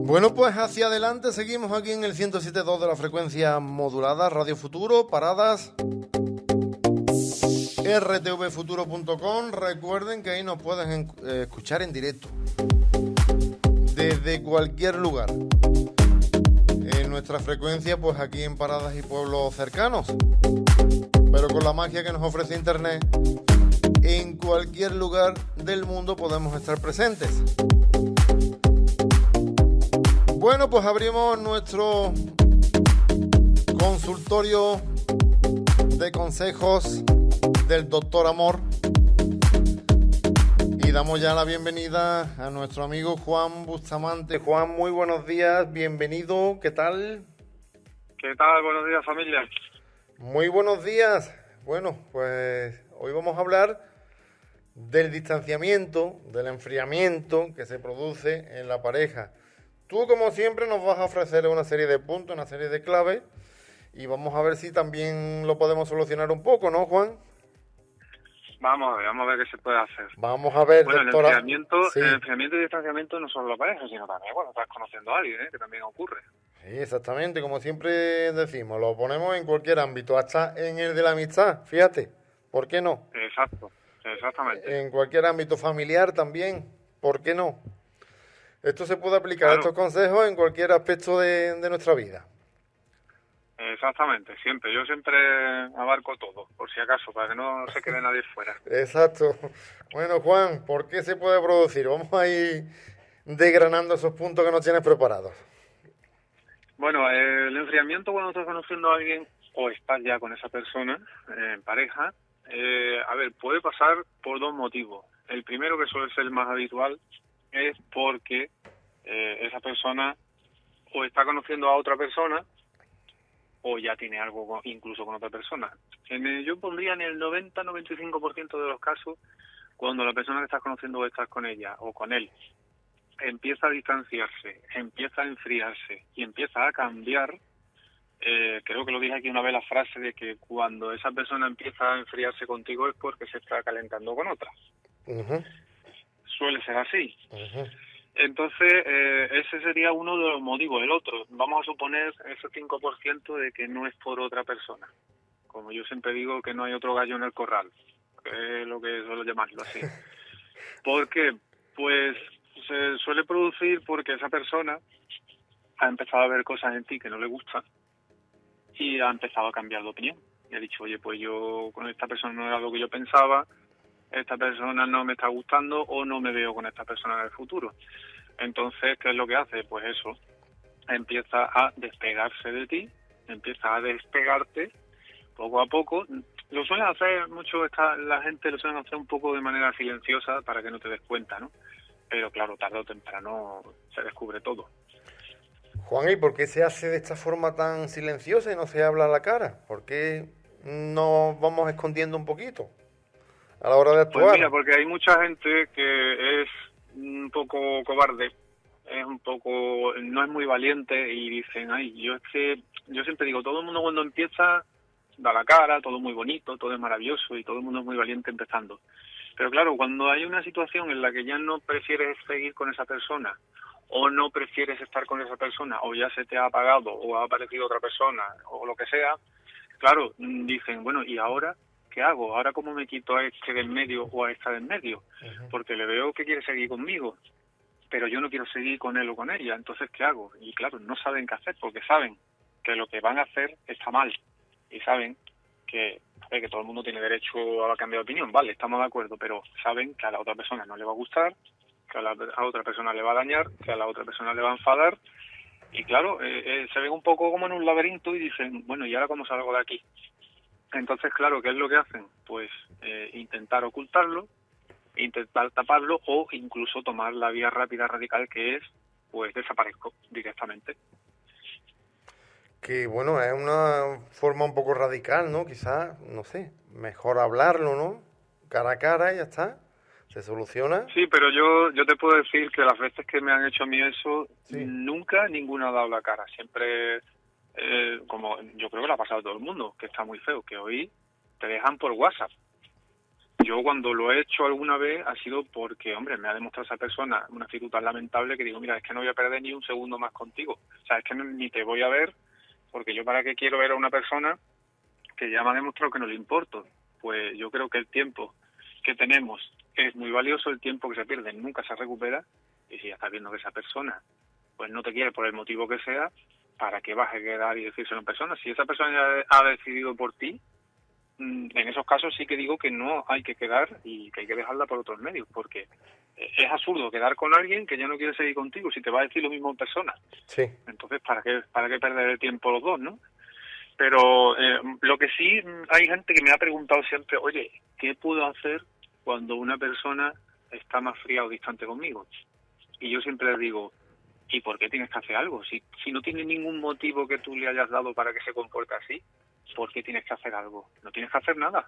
Bueno, pues hacia adelante seguimos aquí en el 107.2 de la frecuencia modulada, Radio Futuro, paradas rtvfuturo.com. Recuerden que ahí nos pueden eh, escuchar en directo desde cualquier lugar. En nuestra frecuencia, pues aquí en paradas y pueblos cercanos. Pero con la magia que nos ofrece Internet, en cualquier lugar del mundo podemos estar presentes. Bueno, pues abrimos nuestro consultorio de consejos del doctor Amor y damos ya la bienvenida a nuestro amigo Juan Bustamante. Juan, muy buenos días, bienvenido, ¿qué tal? ¿Qué tal? Buenos días familia. Muy buenos días. Bueno, pues hoy vamos a hablar del distanciamiento, del enfriamiento que se produce en la pareja. Tú, como siempre, nos vas a ofrecer una serie de puntos, una serie de claves y vamos a ver si también lo podemos solucionar un poco, ¿no, Juan? Vamos a ver, vamos a ver qué se puede hacer. Vamos a ver, bueno, el enfriamiento, el enfriamiento y distanciamiento no solo la pareja, sino también cuando estás conociendo a alguien, ¿eh? que también ocurre. Sí, exactamente, como siempre decimos, lo ponemos en cualquier ámbito, hasta en el de la amistad, fíjate, ¿por qué no? Exacto, exactamente. En cualquier ámbito familiar también, ¿por qué no? Esto se puede aplicar, estos consejos, en cualquier aspecto de, nuestra vida. Exactamente, siempre. Yo siempre abarco todo, por si acaso, para que no se quede nadie fuera. Exacto. Bueno, Juan, ¿por qué se puede producir? Vamos a ir desgranando esos puntos que nos tienes preparados. Bueno, el enfriamiento cuando estás conociendo a alguien o estás ya con esa persona en pareja, eh, a ver, puede pasar por dos motivos. El primero, que suele ser el más habitual, es porque eh, esa persona o está conociendo a otra persona o ya tiene algo incluso con otra persona. En yo pondría en el 90-95% de los casos cuando la persona que estás conociendo o estás con ella o con él empieza a distanciarse, empieza a enfriarse y empieza a cambiar, eh, creo que lo dije aquí una vez la frase de que cuando esa persona empieza a enfriarse contigo es porque se está calentando con otra suele ser así. Entonces, eh, ese sería uno de los motivos. El otro, vamos a suponer ese 5% de que no es por otra persona. Como yo siempre digo, que no hay otro gallo en el corral, que es lo que suelo llamarlo así. ¿Por qué? Pues se suele producir porque esa persona ha empezado a ver cosas en ti que no le gustan y ha empezado a cambiar de opinión. Y ha dicho, oye, pues yo con esta persona no era lo que yo pensaba, esta persona no me está gustando o no me veo con esta persona en el futuro. Entonces, ¿qué es lo que hace? Pues eso, empieza a despegarse de ti, empieza a despegarte poco a poco. Lo suelen hacer mucho, esta, la gente lo suelen hacer un poco de manera silenciosa para que no te des cuenta, ¿no? Pero claro, tarde o temprano se descubre todo. Juan, ¿y por qué se hace de esta forma tan silenciosa y no se habla a la cara? ¿Por qué nos vamos escondiendo un poquito? A la hora de actuar? Pues mira, porque hay mucha gente que es un poco cobarde, es un poco, no es muy valiente y dicen, ay, yo es que, yo siempre digo, todo el mundo cuando empieza da la cara, todo muy bonito, todo es maravilloso y todo el mundo es muy valiente empezando. Pero claro, cuando hay una situación en la que ya no prefieres seguir con esa persona o no prefieres estar con esa persona o ya se te ha apagado o ha aparecido otra persona o lo que sea, claro, dicen, bueno, ¿y ahora ¿qué hago? Ahora cómo me quito a este del medio o a esta del medio, porque le veo que quiere seguir conmigo, pero yo no quiero seguir con él o con ella, entonces ¿qué hago? Y claro, no saben qué hacer porque saben que lo que van a hacer está mal y saben que, que todo el mundo tiene derecho a cambiar de opinión, vale, estamos de acuerdo, pero saben que a la otra persona no le va a gustar, que a la a otra persona le va a dañar, que a la otra persona le va a enfadar y claro, eh, eh, se ven un poco como en un laberinto y dicen, bueno, ¿y ahora cómo salgo de aquí? Entonces, claro, ¿qué es lo que hacen? Pues eh, intentar ocultarlo, intentar taparlo o incluso tomar la vía rápida radical que es, pues desaparezco directamente. Que bueno, es una forma un poco radical, ¿no? Quizás, no sé, mejor hablarlo, ¿no? Cara a cara y ya está. ¿Se soluciona? Sí, pero yo, yo te puedo decir que las veces que me han hecho a mí eso, nunca ninguna ha dado la cara. Siempre eh, como yo creo que lo ha pasado todo el mundo, que está muy feo, que hoy te dejan por WhatsApp. yo cuando lo he hecho alguna vez ha sido porque, hombre, me ha demostrado esa persona una actitud tan lamentable que digo, mira, es que no voy a perder ni un segundo más contigo. O sea, es que ni te voy a ver porque yo para qué quiero ver a una persona que ya me ha demostrado que no le importo. Pues yo creo que el tiempo que tenemos es muy valioso, el tiempo que se pierde nunca se recupera y si ya estás viendo que esa persona pues no te quiere por el motivo que sea, ¿para qué vas a quedar y decirse a una persona? Si esa persona ya ha decidido por ti, mm, en esos casos sí que digo que no hay que quedar y que hay que dejarla por otros medios, porque es absurdo quedar con alguien que ya no quiere seguir contigo si te va a decir lo mismo en persona. Sí. Entonces, ¿para qué, para qué perder el tiempo los dos, no? Pero eh, lo que sí hay gente que me ha preguntado siempre, oye, ¿qué puedo hacer cuando una persona está más fría o distante conmigo? Y yo siempre les digo, ¿y por qué tienes que hacer algo? Si, si no tiene ningún motivo que tú le hayas dado para que se comporte así, ¿por qué tienes que hacer algo? No tienes que hacer nada.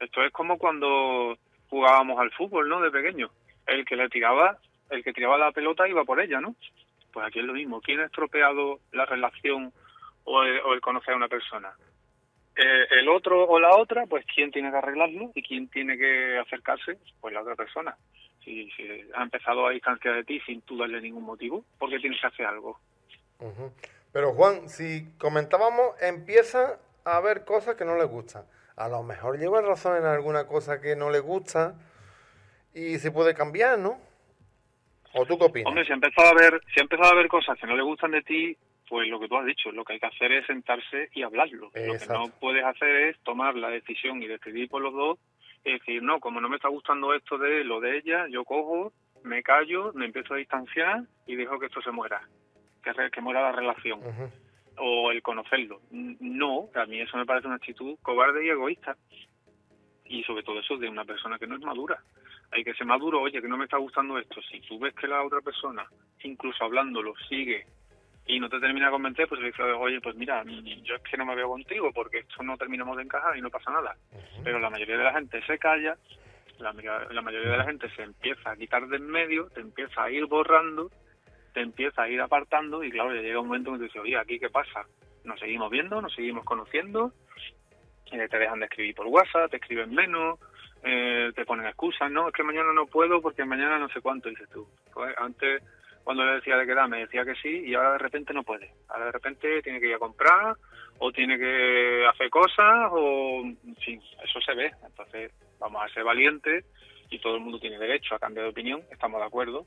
Esto es como cuando jugábamos al fútbol, ¿no? De pequeño. El que le tiraba, el que tiraba la pelota iba por ella, ¿no? Pues aquí es lo mismo. ¿Quién ha estropeado la relación o el, conocer a una persona? Eh, el otro o la otra, pues quién tiene que arreglarlo y quién tiene que acercarse, pues la otra persona si, ha empezado a distanciar de ti sin tú darle ningún motivo, porque tienes que hacer algo. Pero Juan, si comentábamos, empieza a ver cosas que no le gustan. A lo mejor lleva razón en alguna cosa que no le gusta y se puede cambiar, ¿no? ¿O tú qué opinas? Hombre, si ha empezado a ver, si ha empezado a ver cosas que no le gustan de ti, pues lo que tú has dicho, lo que hay que hacer es sentarse y hablarlo. Lo que no puedes hacer es tomar la decisión y decidir por los dos es decir, no, como no me está gustando esto de lo de ella, yo cojo, me callo, me empiezo a distanciar y dejo que esto se muera, que, que muera la relación. O el conocerlo. No, a mí eso me parece una actitud cobarde y egoísta. Y sobre todo eso de una persona que no es madura. Hay que ser maduro, oye, que no me está gustando esto. Si tú ves que la otra persona, incluso hablándolo, sigue y no te termina de convencer, pues le dices, oye, pues mira, yo es que no me veo contigo porque esto no terminamos de encajar y no pasa nada. Pero la mayoría de la gente se calla, la, la mayoría de la gente se empieza a quitar de en medio, te empieza a ir borrando, te empieza a ir apartando y claro, llega un momento en que te dices, oye, ¿aquí qué pasa? Nos seguimos viendo, nos seguimos conociendo, eh, te dejan de escribir por WhatsApp, te escriben menos, eh, te ponen excusas, no, es que mañana no puedo porque mañana no sé cuánto, dices tú. Pues antes cuando le decía de quedar me decía que sí y ahora de repente no puede. Ahora de repente tiene que ir a comprar o tiene que hacer cosas o sí, eso se ve. Entonces vamos a ser valientes y todo el mundo tiene derecho a cambiar de opinión, estamos de acuerdo,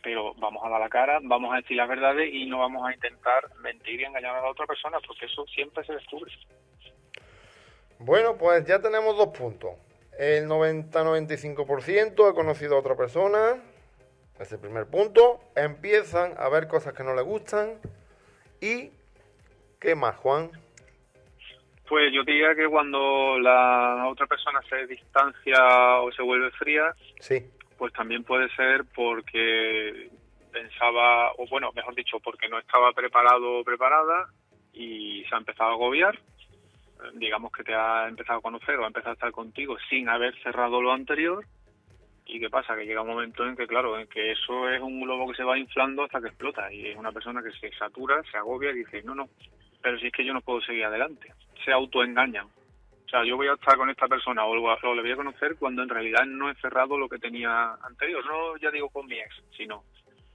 pero vamos a dar la cara, vamos a decir las verdades y no vamos a intentar mentir y engañar a la otra persona porque eso siempre se descubre. Bueno, pues ya tenemos dos puntos. El 90-95% ha conocido a otra persona, ese primer punto. Empiezan a ver cosas que no les gustan. ¿Y qué más, Juan? Pues yo diría que cuando la otra persona se distancia o se vuelve fría, sí. pues también puede ser porque pensaba, o bueno, mejor dicho, porque no estaba preparado o preparada y se ha empezado a agobiar. Digamos que te ha empezado a conocer o ha empezado a estar contigo sin haber cerrado lo anterior ¿Y qué pasa? Que llega un momento en que, claro, en que eso es un globo que se va inflando hasta que explota. Y es una persona que se satura, se agobia y dice, no, no, pero si es que yo no puedo seguir adelante. Se autoengañan. O sea, yo voy a estar con esta persona o, lo, le voy a conocer cuando en realidad no he cerrado lo que tenía anterior. No ya digo con mi ex, sino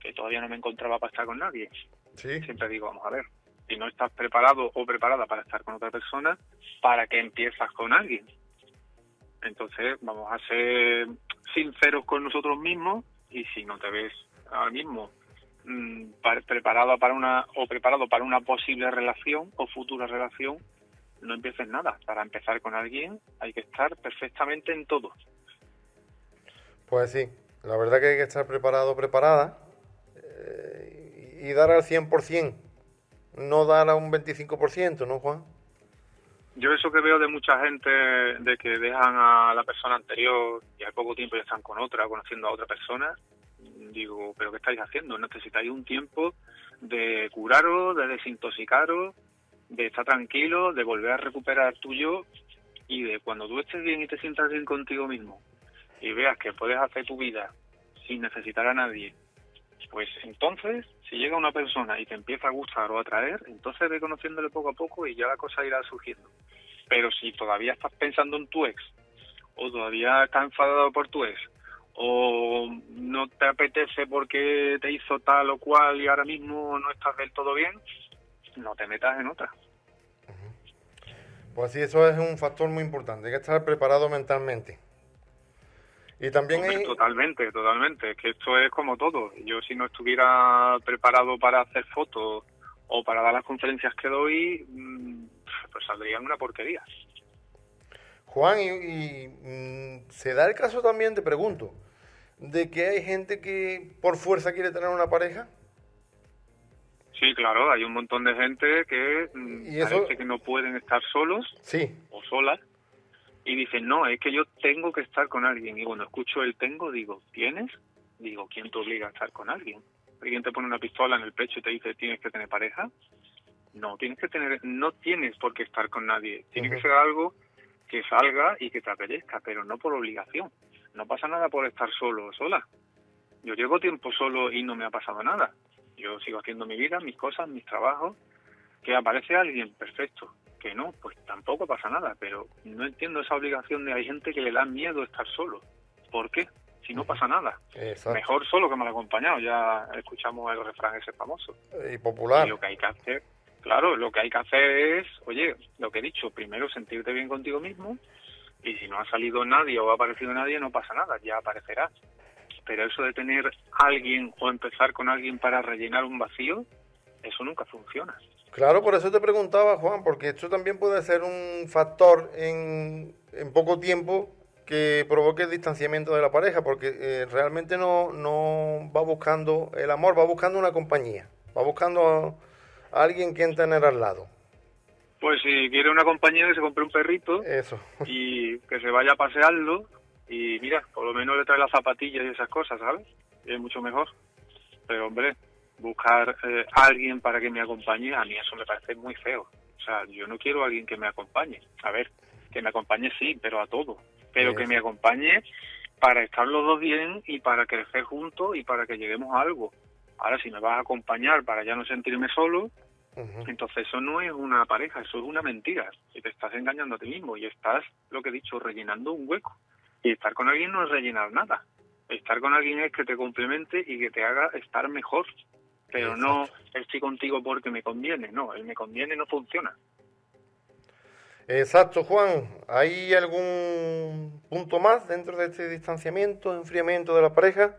que todavía no me encontraba para estar con nadie. ¿Sí? Siempre digo, vamos a ver, si no estás preparado o preparada para estar con otra persona, ¿para qué empiezas con alguien? Entonces, vamos a ser sinceros con nosotros mismos y si no te ves ahora mismo mm, preparado para una o preparado para una posible relación o futura relación, no empieces nada. Para empezar con alguien hay que estar perfectamente en todo. Pues sí, la verdad que hay que estar preparado, preparada eh, y dar al 100%, no dar a un 25%, ¿no, Juan? Yo eso que veo de mucha gente, de que dejan a la persona anterior y al poco tiempo ya están con otra, conociendo a otra persona, digo, ¿pero qué estáis haciendo? Necesitáis un tiempo de curaros, de desintoxicaros, de estar tranquilo, de volver a recuperar tuyo y de cuando tú estés bien y te sientas bien contigo mismo y veas que puedes hacer tu vida sin necesitar a nadie, pues entonces si llega una persona y te empieza a gustar o a atraer, entonces ve conociéndole poco a poco y ya la cosa irá surgiendo. Pero si todavía estás pensando en tu ex o todavía estás enfadado por tu ex, o no te apetece porque te hizo tal o cual y ahora mismo no estás del todo bien, no te metas en otra. Pues sí, eso es un factor muy importante, hay que estar preparado mentalmente. Y también hay... Totalmente, totalmente. Es que esto es como todo. Yo si no estuviera preparado para hacer fotos o para dar las conferencias que doy, mm, pues saldría una porquería. Juan, y, mm, se da el caso también, te pregunto, de que hay gente que por fuerza quiere tener una pareja. Sí, claro, hay un montón de gente que mm, ¿Y eso? que no pueden estar solos sí. o solas y dicen, no, es que yo tengo que estar con alguien. Y bueno, escucho el tengo, digo, ¿tienes? Digo, ¿quién te obliga a estar con alguien? ¿Alguien te pone una pistola en el pecho y te dice, tienes que tener pareja? No, tienes que tener, no tienes por qué estar con nadie. Tiene que ser algo que salga y que te apetezca, pero no por obligación. No pasa nada por estar solo o sola. Yo llevo tiempo solo y no me ha pasado nada. Yo sigo haciendo mi vida, mis cosas, mis trabajos. Que aparece alguien, perfecto que no, pues tampoco pasa nada, pero no entiendo esa obligación de hay gente que le da miedo estar solo. ¿Por qué? Si no pasa nada. Mejor solo que mal acompañado, ya escuchamos el refrán ese famoso. Y popular. Y lo que hay que hacer, claro, lo que hay que hacer es, oye, lo que he dicho, primero sentirte bien contigo mismo y si no ha salido nadie o ha aparecido nadie, no pasa nada, ya aparecerá. Pero eso de tener alguien o empezar con alguien para rellenar un vacío, eso nunca funciona. Claro, por eso te preguntaba, Juan, porque esto también puede ser un factor en, en poco tiempo que provoque el distanciamiento de la pareja, porque eh, realmente no, no va buscando el amor, va buscando una compañía, va buscando alguien quien tener al lado. Pues si quiere una compañía que se compre un perrito Eso. y que se vaya a pasearlo y mira, por lo menos le trae las zapatillas y esas cosas, ¿sabes? Es mucho mejor. Pero hombre, buscar eh, alguien para que me acompañe, a mí eso me parece muy feo. O sea, yo no quiero a alguien que me acompañe. A ver, que me acompañe sí, pero a todo. Pero que me acompañe para estar los dos bien y para crecer juntos y para que lleguemos a algo. Ahora, si me vas a acompañar para ya no sentirme solo, entonces eso no es una pareja, eso es una mentira. Y te estás engañando a ti mismo y estás, lo que he dicho, rellenando un hueco. Y estar con alguien no es rellenar nada. Estar con alguien es que te complemente y que te haga estar mejor pero no estoy contigo porque me conviene, no, el me conviene no funciona. Exacto, Juan. ¿Hay algún punto más dentro de este distanciamiento, enfriamiento de la pareja?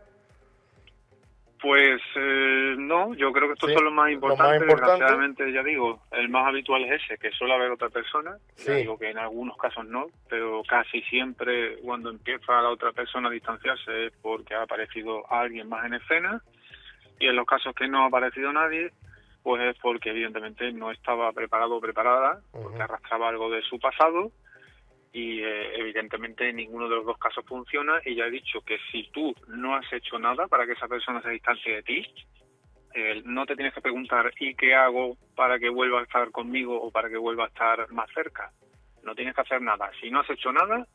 Pues eh, no, yo creo que estos son los más importantes. Desgraciadamente, ya digo, el más habitual es ese, que suele haber otra persona. Ya digo que en algunos casos no, pero casi siempre cuando empieza la otra persona a distanciarse es porque ha aparecido alguien más en escena y en los casos que no ha aparecido nadie, pues es porque evidentemente no estaba preparado o preparada, porque arrastraba algo de su pasado y eh, evidentemente ninguno de los dos casos funciona y ya he dicho que si tú no has hecho nada para que esa persona se distancie de ti, eh, no te tienes que preguntar ¿y qué hago para que vuelva a estar conmigo o para que vuelva a estar más cerca? No tienes que hacer nada. Si no has hecho nada,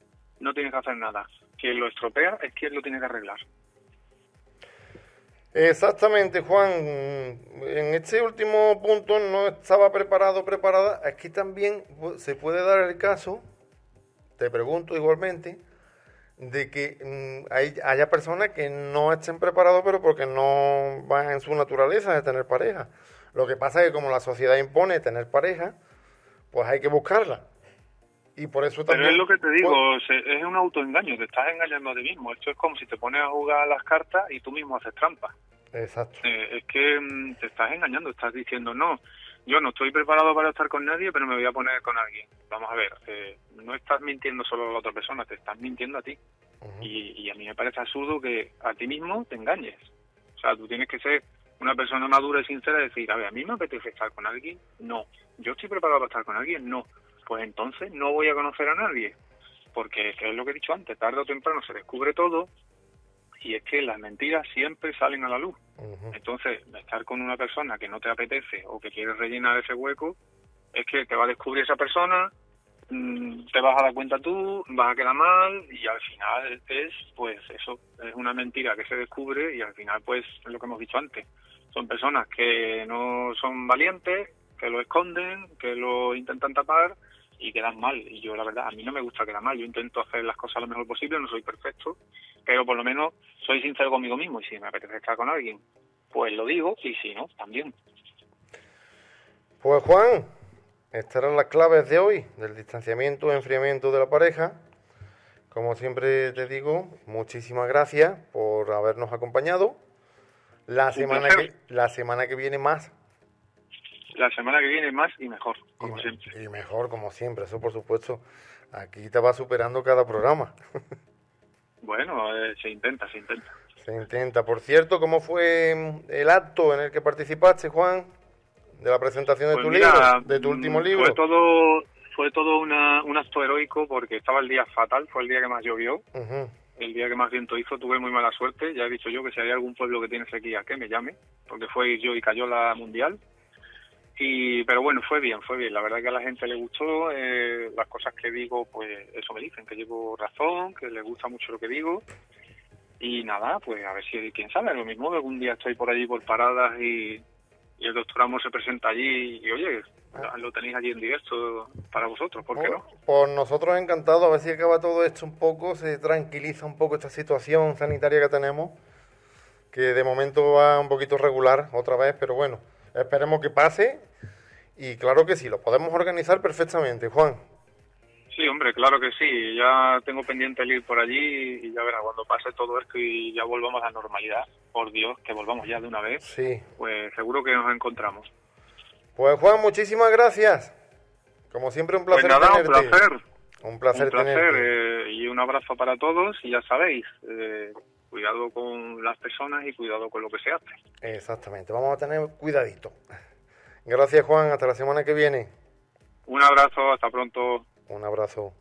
no tienes que hacer nada. Quien lo estropea es quien lo tiene que arreglar. Exactamente, Juan. En este último punto no estaba preparado, preparada. Aquí también se puede dar el caso, te pregunto igualmente, de que mm, hay, haya personas que no estén preparados, pero porque no van en su naturaleza de tener pareja. Lo que pasa es que como la sociedad impone tener pareja, pues hay que buscarla. Y por eso también... Pero es lo que te digo, es un autoengaño, te estás engañando a ti mismo. Esto es como si te pones a jugar las cartas y tú mismo haces trampa. Exacto. Eh, es que mm, te estás engañando, estás diciendo, no, yo no estoy preparado para estar con nadie, pero me voy a poner con alguien. Vamos a ver, eh, no estás mintiendo solo a la otra persona, te estás mintiendo a ti. y, y a mí me parece absurdo que a ti mismo te engañes. O sea, tú tienes que ser una persona madura y sincera y decir, a ver, a mí me apetece estar con alguien, no. Yo estoy preparado para estar con alguien, no pues entonces no voy a conocer a nadie. Porque es lo que he dicho antes, tarde o temprano se descubre todo y es que las mentiras siempre salen a la luz. Entonces, estar con una persona que no te apetece o que quieres rellenar ese hueco, es que te va a descubrir esa persona, mm, te vas a dar cuenta tú, vas a quedar mal y al final es, pues eso, es una mentira que se descubre y al final, pues, es lo que hemos dicho antes. Son personas que no son valientes, que lo esconden, que lo intentan tapar y quedas mal. Y yo, la verdad, a mí no me gusta quedar mal. Yo intento hacer las cosas lo mejor posible, no soy perfecto, pero por lo menos soy sincero conmigo mismo. Y si me apetece estar con alguien, pues lo digo, y si no, también. Pues Juan, estas eran las claves de hoy del distanciamiento y enfriamiento de la pareja. Como siempre te digo, muchísimas gracias por habernos acompañado. La semana que la semana que viene más la semana que viene más y mejor, como y, siempre. Y mejor, como siempre, eso por supuesto. Aquí te va superando cada programa. bueno, eh, se intenta, se intenta. Se intenta. Por cierto, ¿cómo fue mm, el acto en el que participaste, Juan? De la presentación de Pues tu mira, libro, de tu último mm, libro. Fue todo, fue todo una, un acto heroico porque estaba el día fatal, fue el día que más llovió, el día que más viento hizo, tuve muy mala suerte. Ya he dicho yo que si hay algún pueblo que tiene sequía, que me llame, porque fue yo y cayó la mundial. Y, pero bueno, fue bien, fue bien. La verdad que a la gente le gustó. eh, las cosas que digo, pues eso me dicen, que llevo razón, que les gusta mucho lo que digo. Y nada, pues a ver si, quién sabe, lo mismo, algún día estoy por allí por paradas y, y el doctor Amos se presenta allí y, oye, lo tenéis allí en directo para vosotros, ¿por qué no? Por, por nosotros encantados, a ver si acaba todo esto un poco, se tranquiliza un poco esta situación sanitaria que tenemos, que de momento va un poquito regular otra vez, pero bueno, esperemos que pase y claro que sí, lo podemos organizar perfectamente, Juan. Sí, hombre, claro que sí. Ya tengo pendiente el ir por allí y ya verás, cuando pase todo esto y ya volvamos a la normalidad, por Dios, que volvamos ya de una vez, Sí. pues seguro que nos encontramos. Pues Juan, muchísimas gracias. Como siempre, un Pues placer nada, un placer. Un placer, un placer tenerte. eh, y un abrazo para todos y ya sabéis, eh, cuidado con las personas y cuidado con lo que se hace. Exactamente, vamos a tener cuidadito. Gracias, Juan. Hasta la semana que viene. Un abrazo, hasta pronto. Un abrazo.